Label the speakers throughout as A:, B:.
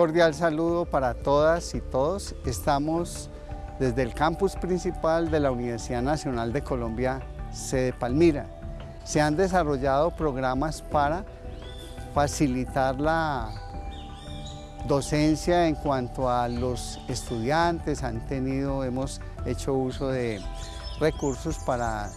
A: cordial saludo para todas y todos. Estamos desde el campus principal de la Universidad Nacional de Colombia, sede Palmira. Se han desarrollado programas para facilitar la docencia en cuanto a los estudiantes, han tenido, hemos hecho uso de recursos para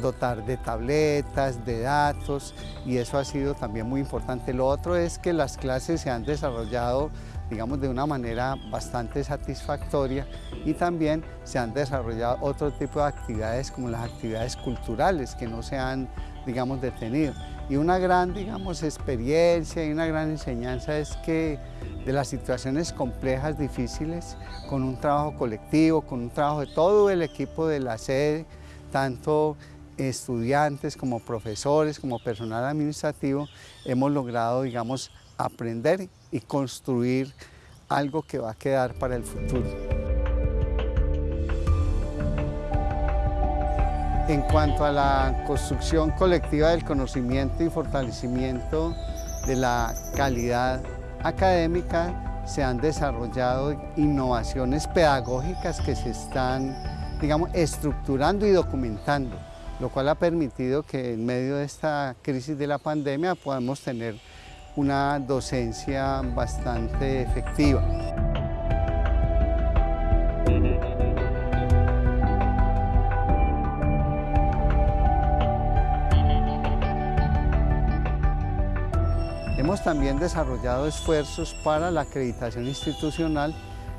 A: dotar de tabletas, de datos y eso ha sido también muy importante. Lo otro es que las clases se han desarrollado digamos de una manera bastante satisfactoria y también se han desarrollado otro tipo de actividades como las actividades culturales que no se han digamos detenido y una gran digamos experiencia y una gran enseñanza es que de las situaciones complejas, difíciles, con un trabajo colectivo, con un trabajo de todo el equipo de la sede, tanto estudiantes como profesores, como personal administrativo, hemos logrado, digamos, aprender y construir algo que va a quedar para el futuro. En cuanto a la construcción colectiva del conocimiento y fortalecimiento de la calidad académica se han desarrollado innovaciones pedagógicas que se están, digamos, estructurando y documentando, lo cual ha permitido que en medio de esta crisis de la pandemia podamos tener una docencia bastante efectiva. También desarrollado esfuerzos para la acreditación institucional,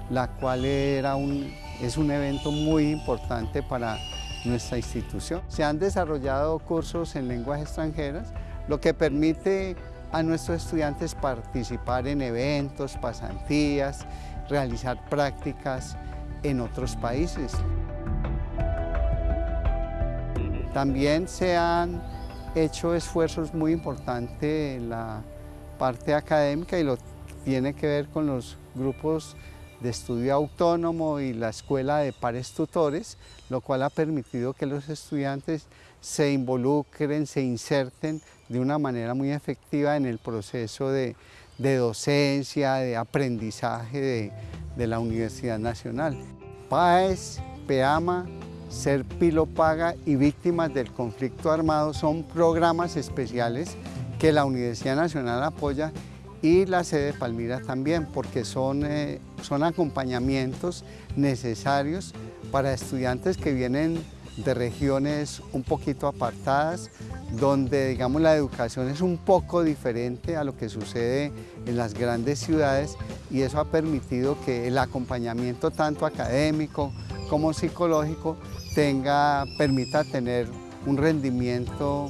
A: la cual era un, es un evento muy importante para nuestra institución. Se han desarrollado cursos en lenguas extranjeras, lo que permite a nuestros estudiantes participar en eventos, pasantías, realizar prácticas en otros países. También se han hecho esfuerzos muy importantes en la parte académica y lo tiene que ver con los grupos de estudio autónomo y la escuela de pares tutores, lo cual ha permitido que los estudiantes se involucren, se inserten de una manera muy efectiva en el proceso de, docencia, de aprendizaje de, de, la Universidad Nacional. PAES, PEAMA, Ser Pilo Paga y Víctimas del Conflicto Armado son programas especiales que la Universidad Nacional apoya y la sede de Palmira también, porque son, eh, son acompañamientos necesarios para estudiantes que vienen de regiones un poquito apartadas, donde digamos la educación es un poco diferente a lo que sucede en las grandes ciudades y eso ha permitido que el acompañamiento tanto académico como psicológico tenga, permita tener un rendimiento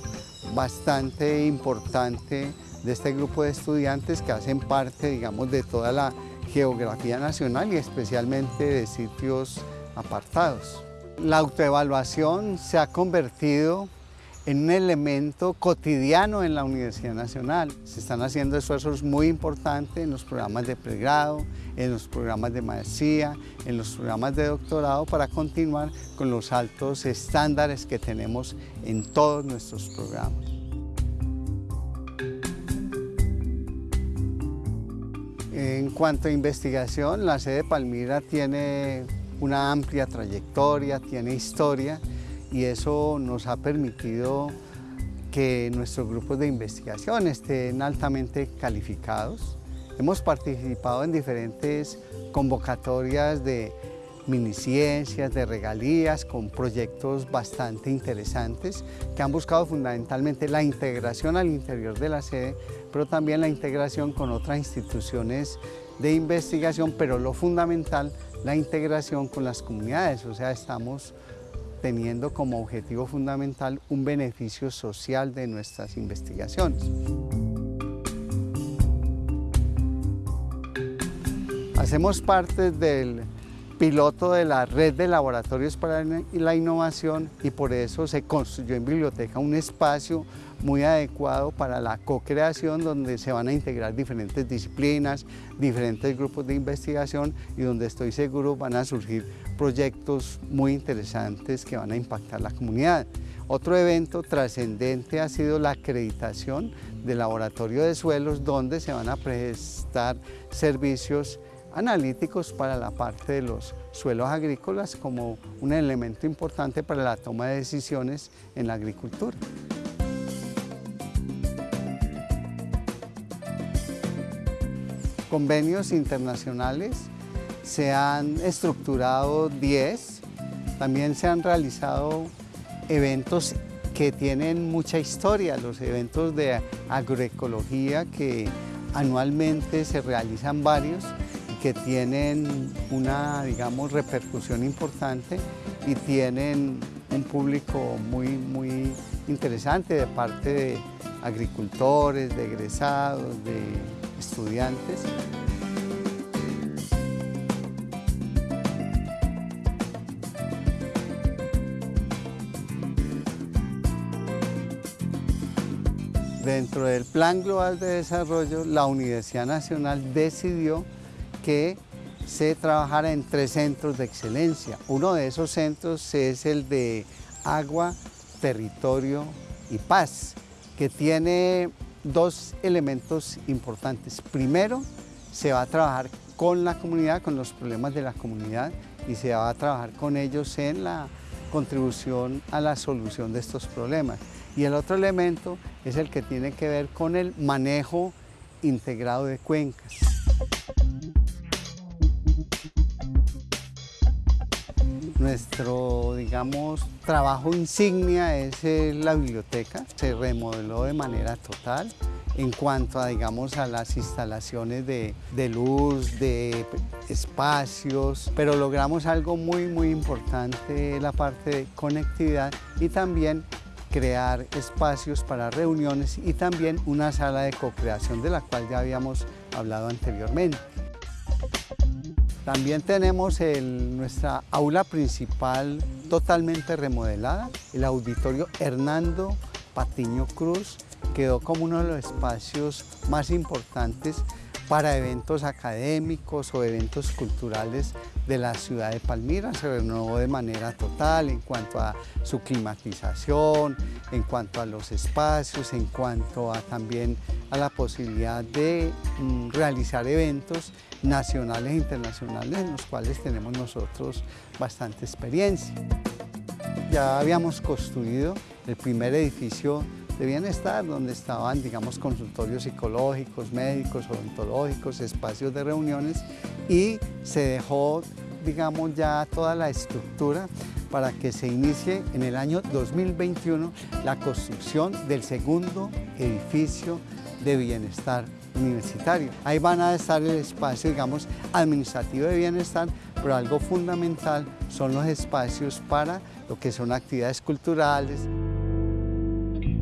A: bastante importante de este grupo de estudiantes que hacen parte, digamos, de toda la geografía nacional y especialmente de sitios apartados. La autoevaluación se ha convertido en un elemento cotidiano en la Universidad Nacional. Se están haciendo esfuerzos muy importantes en los programas de pregrado, en los programas de maestría, en los programas de doctorado para continuar con los altos estándares que tenemos en todos nuestros programas. En cuanto a investigación, la sede de Palmira tiene una amplia trayectoria, tiene historia y eso nos ha permitido que nuestros grupos de investigación estén altamente calificados. Hemos participado en diferentes convocatorias de miniciencias, de regalías, con proyectos bastante interesantes que han buscado fundamentalmente la integración al interior de la sede, pero también la integración con otras instituciones de investigación, pero lo fundamental, la integración con las comunidades, o sea, estamos teniendo como objetivo fundamental un beneficio social de nuestras investigaciones. Hacemos parte del piloto de la red de laboratorios para la innovación y por eso se construyó en biblioteca un espacio muy adecuado para la co-creación donde se van a integrar diferentes disciplinas, diferentes grupos de investigación y donde estoy seguro van a surgir proyectos muy interesantes que van a impactar la comunidad. Otro evento trascendente ha sido la acreditación del laboratorio de suelos donde se van a prestar servicios analíticos para la parte de los suelos agrícolas como un elemento importante para la toma de decisiones en la agricultura. Convenios internacionales, se han estructurado 10, también se han realizado eventos que tienen mucha historia, los eventos de agroecología que anualmente se realizan varios que tienen una, digamos, repercusión importante y tienen un público muy, muy interesante de parte de agricultores, de egresados, de estudiantes. Dentro del Plan Global de Desarrollo, la Universidad Nacional decidió que se trabajara en tres centros de excelencia. Uno de esos centros es el de agua, territorio y paz, que tiene dos elementos importantes. Primero, se va a trabajar con la comunidad, con los problemas de la comunidad y se va a trabajar con ellos en la contribución a la solución de estos problemas. Y el otro elemento es el que tiene que ver con el manejo integrado de cuencas. Nuestro, digamos, trabajo insignia es la biblioteca. Se remodeló de manera total en cuanto a, digamos, a las instalaciones de, de, luz, de espacios, pero logramos algo muy, muy importante, la parte de conectividad y también crear espacios para reuniones y también una sala de co-creación de la cual ya habíamos hablado anteriormente. También tenemos nuestra aula principal totalmente remodelada, el auditorio Hernando Patiño Cruz, quedó como uno de los espacios más importantes para eventos académicos o eventos culturales de la ciudad de Palmira. Se renovó de manera total en cuanto a su climatización, en cuanto a los espacios, en cuanto a también a la posibilidad de mm, realizar eventos nacionales e internacionales en los cuales tenemos nosotros bastante experiencia. Ya habíamos construido el primer edificio de bienestar, donde estaban, digamos, consultorios psicológicos, médicos, odontológicos, espacios de reuniones y se dejó, digamos, ya toda la estructura para que se inicie en el año 2021 la construcción del segundo edificio de bienestar universitario. Ahí van a estar el espacio, digamos, administrativo de bienestar, pero algo fundamental son los espacios para lo que son actividades culturales.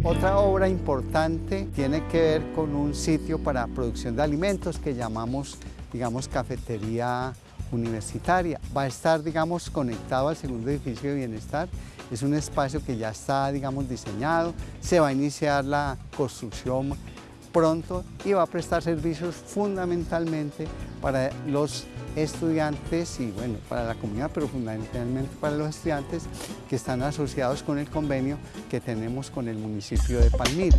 A: Otra obra importante tiene que ver con un sitio para producción de alimentos que llamamos, digamos, cafetería universitaria. Va a estar, digamos, conectado al segundo edificio de bienestar. Es un espacio que ya está, digamos, diseñado. Se va a iniciar la construcción pronto y va a prestar servicios fundamentalmente para los estudiantes y bueno, para la comunidad, pero fundamentalmente para los estudiantes que están asociados con el convenio que tenemos con el municipio de Palmira.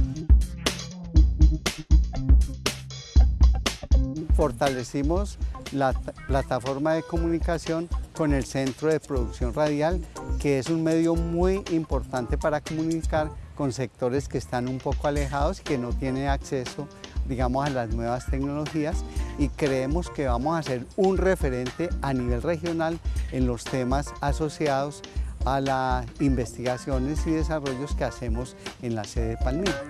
A: Fortalecimos la plataforma de comunicación con el Centro de Producción Radial, que es un medio muy importante para comunicar con sectores que están un poco alejados y que no tienen acceso digamos, a las nuevas tecnologías y creemos que vamos a ser un referente a nivel regional en los temas asociados a las investigaciones y desarrollos que hacemos en la sede de Palmira.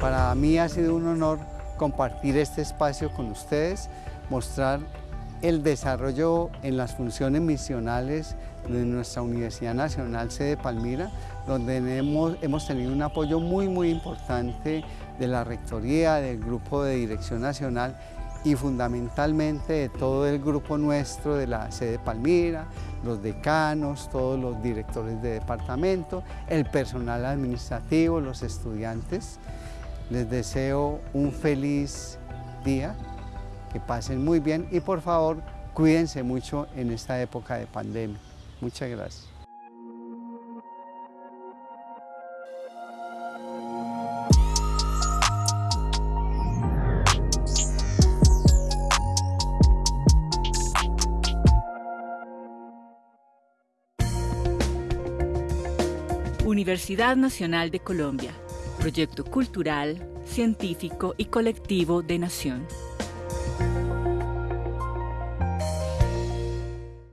A: Para mí ha sido un honor compartir este espacio con ustedes, mostrar el desarrollo en las funciones misionales de nuestra Universidad Nacional Sede Palmira, donde hemos, tenido un apoyo muy, muy importante de la Rectoría, del Grupo de Dirección Nacional y fundamentalmente de todo el grupo nuestro de la sede Palmira, los decanos, todos los directores de departamento, el personal administrativo, los estudiantes. Les deseo un feliz día, que pasen muy bien y por favor cuídense mucho en esta época de pandemia. Muchas gracias.
B: Universidad Nacional de Colombia, proyecto cultural, científico y colectivo de Nación.